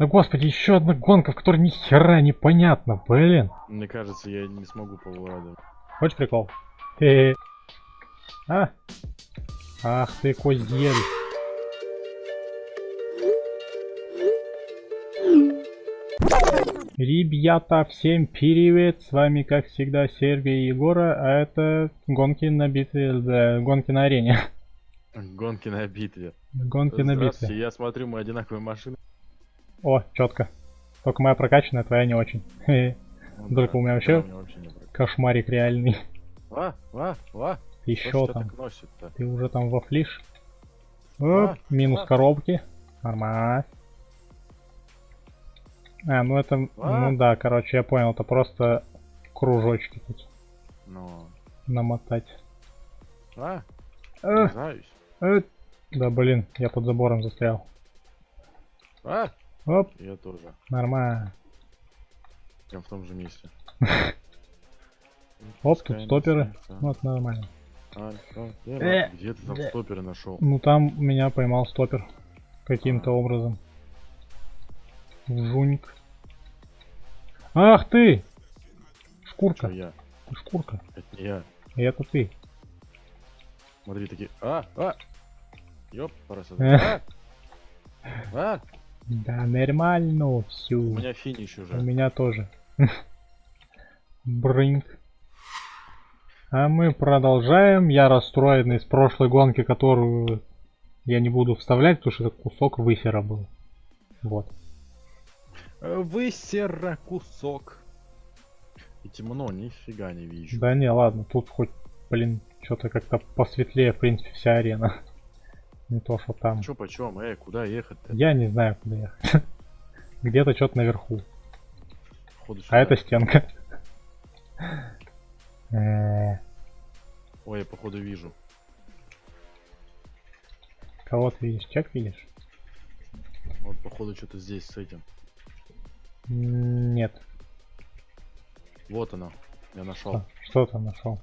Да господи, еще одна гонка, в которой ни хера непонятно, блин. Мне кажется, я не смогу повладать. Хочешь прикол? Хе-хе. А? Ах ты козель. Ребята, всем привет! С вами, как всегда, Сергей и Егора, а это гонки на битве, да, гонки на арене. Гонки на битве. Гонки на битве. я смотрю, мы одинаковые машины. О, четко. Только моя прокачанная, твоя не очень. Ну Только у меня вообще- да, у меня вообще прокатит. Кошмарик реальный. А, а, а, Ты еще там? Ты уже там во флиш? Оп, А, минус а. коробки. Нормально. А, ну это, А. ну да, короче, я понял, это просто кружочки тут Ну, намотать. а, Э, э. Да блин, я под забором застрял. А, Оп, я тоже. нормально. Прям в том же месте. Оп, тут стоперы. Вот нормально. Э, Где ты там стоперы нашел? Ну там меня поймал стопер. Каким-то образом. Жуньк. Ах ты! Шкурка. я? Шкурка. Это не я. Это ты. Смотри, такие. А, а! Ёп, Э. А! А! Да, нормально У все. меня финиш У уже. меня тоже. Брынк. А мы продолжаем. Я расстроенный с прошлой гонки, которую я не буду вставлять, потому что это кусок высера был. Вот. Высера кусок. И темно, нифига не вижу. Да не, ладно, тут хоть, блин, что-то как-то посветлее, в принципе, вся арена. Не то, что там. Чё почем? Эй, куда ехать-то? Я не знаю, куда ехать. Где-то что-то наверху. Походу А это стенка. Э, Ой, я походу вижу. Кого ты видишь? Чек видишь? Вот походу что-то здесь с этим. Нет. Вот она. Я нашел. Что, что ты нашел?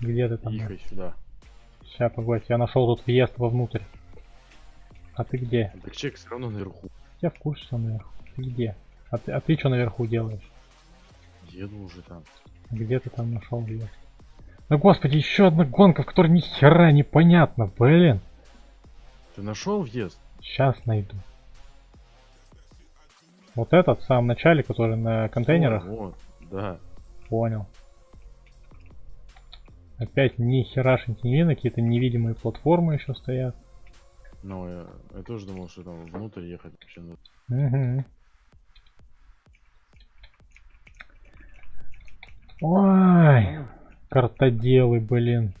Где ты там? Ехай сюда. Сейчас, погодь, я нашел тут въезд вовнутрь. А ты где? Так чек все равно наверху. Я в курсе, что наверху. Ты где? А ты, а ты что наверху делаешь? Еду уже там. Где ты там нашел въезд? Ну господи, еще одна гонка, в которой ни хера непонятно, блин. Ты нашел въезд? Сейчас найду. Вот этот в самом начале, который на контейнерах. Вот, вот, да. Понял. Опять ни херашеньки не видно, какие-то невидимые платформы еще стоят. Но я, я тоже думал, что там внутрь ехать вообще надо. Угу. Ой, картоделы, блин.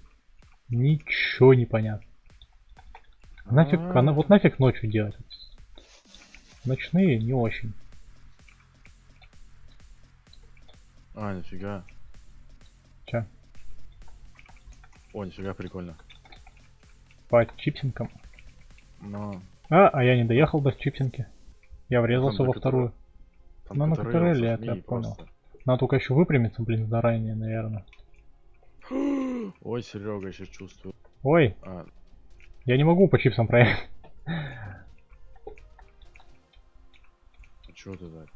Ничего не понятно. Нафиг, А. она, вот нафиг ночью делать? Ночные не очень. А, нифига. О, нифига прикольно. по чипсинкам? Но А, а я не доехал до чипсинки. Я врезался Там во вторую. там Ну, на это зажми я понял. просто. Надо только еще выпрямиться, блин, заранее, наверное. Ой, Серега, сейчас чувствую. Ой, А, я не могу по чипсам проехать. что ты так?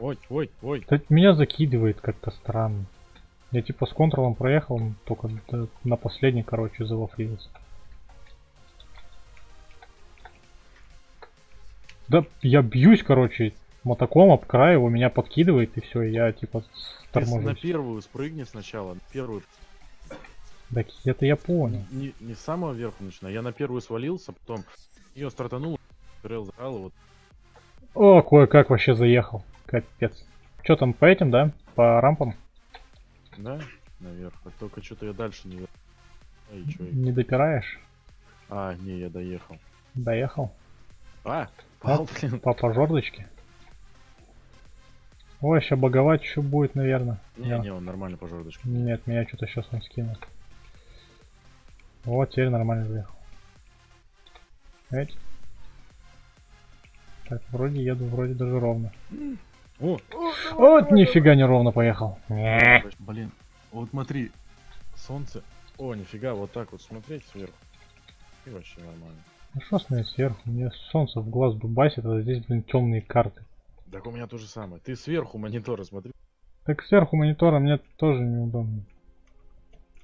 Ой, ой, ой. Да меня закидывает как-то странно. Я типа с контролом проехал, только на последний, короче, завафлился. Да я бьюсь, короче, мотоком об край, его меня подкидывает и все, я типа Ты с- на торможусь. первую спрыгни сначала. на Первую. Так это я понял. Не, не с самого верху начинай. Я на первую свалился, потом ее стартанул, и вот О, кое-как вообще заехал. Капец. Че там по этим, да? По рампам? Да, наверх. А только что-то я дальше не... Эй, чё я- Не допираешь? А, не, я доехал. Доехал. А, пал, блин. По, по жердочке. Ой, сейчас боговать еще будет, наверное. Не, не, он нормально по жердочке. Нет, меня что-то сейчас он скинул. Вот, теперь нормально заехал. Эть. Так, вроде еду, вроде даже ровно. О, Вот, нифига не ровно поехал. Блин, вот смотри, солнце. О, нифига, вот так вот смотреть сверху. И вообще нормально. Ну что с ней сверху? Мне солнце в глаз дубасит, а здесь, блин, темные карты. Так у меня то же самое. Ты сверху монитора смотри. Так сверху монитора мне тоже неудобно.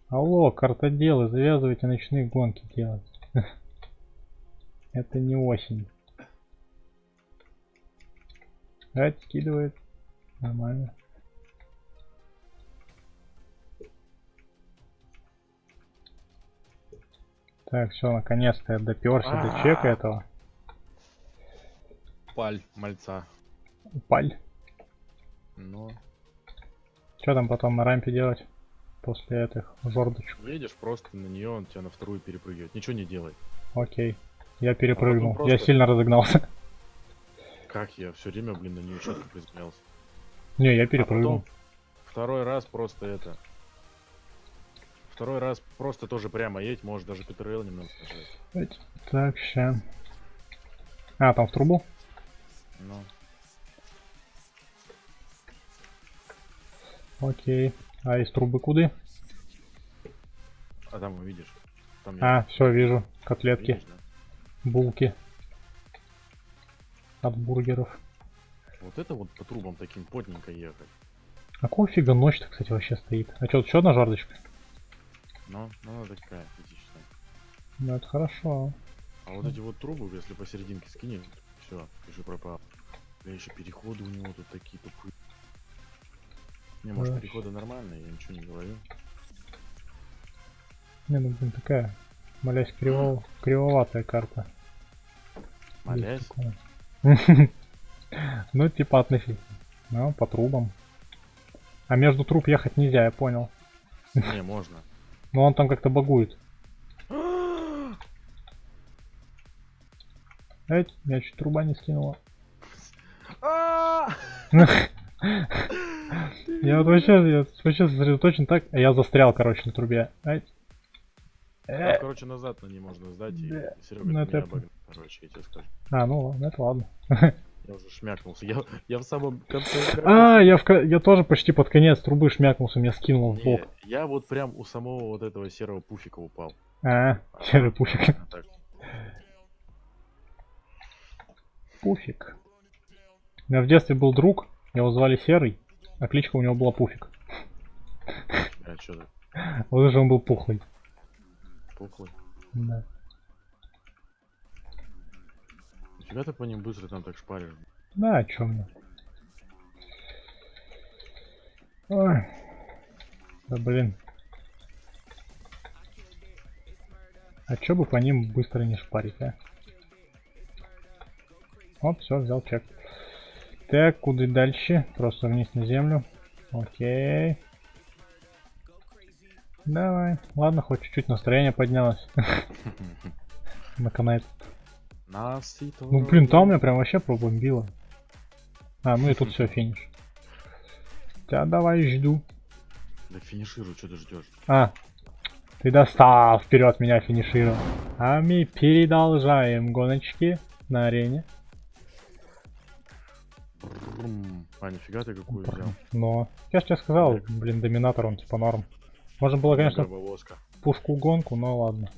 Алло, картоделы, завязывайте ночные гонки делать. Это не осень. Давайте скидывает. Нормально. Так, все, наконец-то я доперся до чека этого. Паль, мальца. Паль. Но Что там потом на рампе делать? После этих жордочек. едешь просто на нее, он тебя на вторую перепрыгивает. Ничего не делай. Окей. Я перепрыгнул. А потом Я просто- сильно разогнался. Как я все время, блин, на нее четко приземлялся. Не, я А перепрыгнул. потом второй раз просто это. Второй раз просто тоже прямо едь, можешь даже ПТРЛ немного нажать. Так, ща. А, там в трубу? Ну, Окей. А из трубы куды? а там увидишь. Там я- А, все, вижу. Котлетки, видишь, да? булки. От бургеров. Вот это вот по трубам таким плотненько ехать. А какого фига ночь-то, кстати, вообще стоит? А что, еще одна жардочка? Но, ну, она такая критичная. Ну, это хорошо. А вот эти вот трубы, если посерединке скинешь, все, пиши пропал. Да еще переходы у него тут такие тупые. Не, может переходы нормальные, я ничего не говорю. Не, ну, блин, такая, молясь, криво... кривоватая карта. Молясь. Ну, типа относительно. Ну, по трубам. А между труб ехать нельзя, я понял. Не, можно. Но он там как-то багует. Эй, я чуть труба не скинула. Я вот вообще, я вообще сосредоточен так, а я застрял, короче, на трубе. Ай. Там, Э, короче, назад на ней можно сдать, и Да. Серега Ну, это обогнал. Короче, я тебе скажу. А, ну ладно, это ладно. Я уже шмякнулся. Я, я в самом конце. А, я, в, я тоже почти под конец трубы шмякнулся, меня скинуло в бок. я вот прям у самого вот этого серого пуфика упал. А, серый пуфик. А Пуфик. У меня в детстве был друг, его звали Серый, а кличка у него была Пуфик. а что ты? Вот же он был пухлый. Пухлый. Да. Нифига ты по ним быстро там так шпаришь. Да, о чем мне? Ой. Да блин. А чё бы по ним быстро не шпарить, а? Оп, все, взял чек. Так, куда дальше? Просто вниз на землю. Окей. Давай. Ладно, хоть чуть-чуть настроение поднялось. Наконец-то. Ну блин, там меня прям вообще пробомбило. А, ну и тут все, финиш. Тебя давай жду. Да финишируй, что ты ждешь? А, ты достал вперед меня финишировал. А мы продолжаем гоночки на арене. А, нифига ты какую взял? Но, я же тебе сказал, блин, доминатор он типа норм. Можно было, конечно, Гробовозка, пушку гонку, но ладно.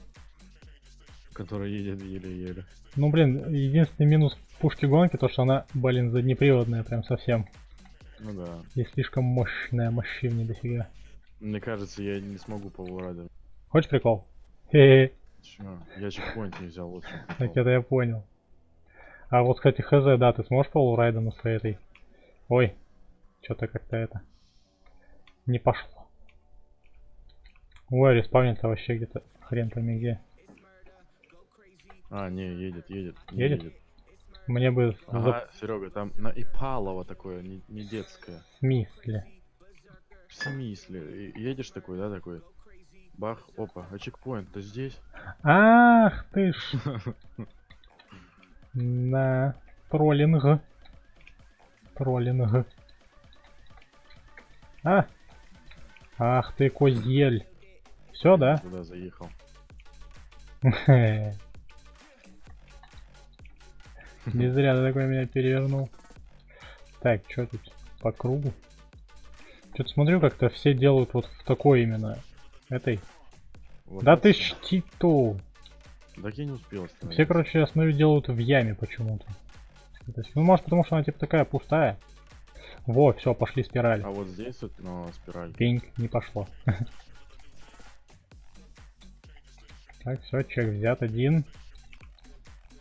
которая едет еле-еле. Ну блин, единственный минус пушки гонки, то что она, блин, заднеприводная прям совсем. Ну да. И слишком мощная, массивнее дофига. Мне кажется, я не смогу по Владу. Хочешь прикол? Хе-хе. Я чекпоинт не взял, чём Так это я понял. А вот, кстати, хз, да, ты сможешь полурайда на своей этой? Ой, что-то как-то это не пошло. Ой, респавнится вообще где-то хрен пойми где. А, не, едет, едет. не Едет? Мне бы за- Ага, Серега, там на Ипалово такое, не, не детское. в смысле. В смысле? Едешь такой, да, такой? Бах, опа, а чекпоинт-то здесь? Ах ты ж. На троллинг. Троллинг. А. Ах ты козель. Все, да? Туда заехал. Не зря ты такой меня перевернул. Так, что тут по кругу? Что-то смотрю, как-то все делают вот в такой именно этой. Вот Да ты штиту. Так я не успел Все, короче, основе делают в яме почему-то. Ну, может, потому что она типа такая пустая. Во, все, пошли спирали. А вот здесь вот, ну, спираль. Пинг, не пошло. Так, все, чек взят один.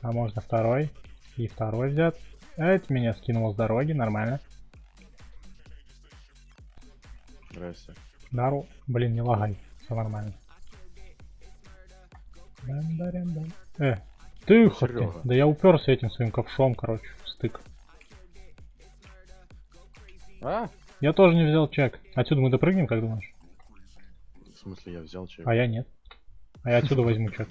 А можно второй. И второй взят. Это меня скинуло с дороги, нормально. Здрасте. Дару, блин, не лагай, все нормально. Э, ты. Серёга. Да я уперся этим своим ковшом, короче, в стык. А? Я тоже не взял чек. Отсюда мы допрыгнем, как думаешь? В смысле, я взял чек. А я нет. А я отсюда возьму чек.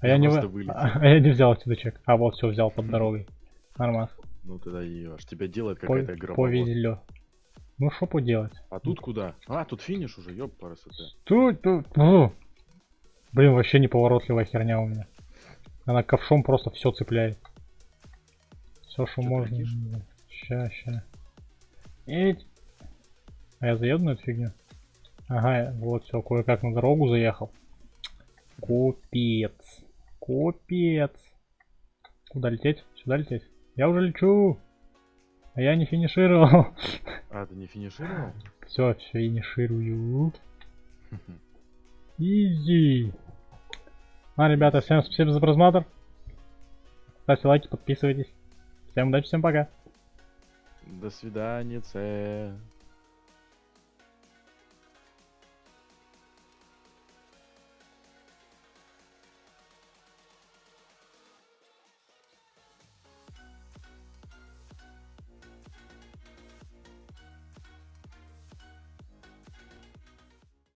А я Я не вы- вылетел. а я не взял отсюда чек. А вот все взял под дорогой. Нормас. Ну тогда ешь. Тебя делает какая-то игра. Повезло. Ну что поделать? А тут куда? А, тут финиш уже, ёб парасоте. Тут, тут. фу. Блин, вообще неповоротливая херня у меня. Она ковшом просто все цепляет. Все, что можно. летишь? Ща, ща. Эть. А я заеду на эту фигню? Ага, вот все, кое-как на дорогу заехал. Купец. Купец. Куда лететь? Сюда лететь? Я уже лечу. А я не финишировал. А, ты не финишировал? Все, финиширую. Изи. А, ребята, всем спасибо за просмотр. Ставьте лайки, подписывайтесь. Всем удачи, всем пока. До свидания.